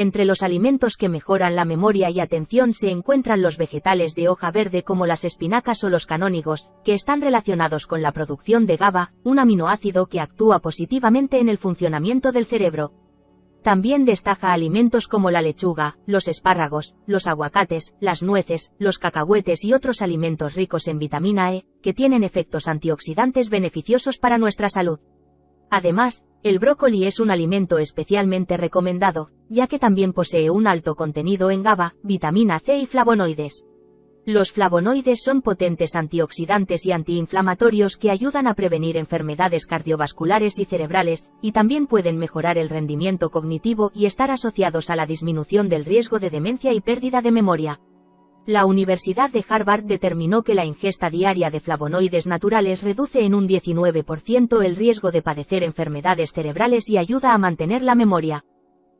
Entre los alimentos que mejoran la memoria y atención se encuentran los vegetales de hoja verde como las espinacas o los canónigos, que están relacionados con la producción de GABA, un aminoácido que actúa positivamente en el funcionamiento del cerebro. También destaca alimentos como la lechuga, los espárragos, los aguacates, las nueces, los cacahuetes y otros alimentos ricos en vitamina E, que tienen efectos antioxidantes beneficiosos para nuestra salud. Además, el brócoli es un alimento especialmente recomendado, ya que también posee un alto contenido en GABA, vitamina C y flavonoides. Los flavonoides son potentes antioxidantes y antiinflamatorios que ayudan a prevenir enfermedades cardiovasculares y cerebrales, y también pueden mejorar el rendimiento cognitivo y estar asociados a la disminución del riesgo de demencia y pérdida de memoria. La Universidad de Harvard determinó que la ingesta diaria de flavonoides naturales reduce en un 19% el riesgo de padecer enfermedades cerebrales y ayuda a mantener la memoria.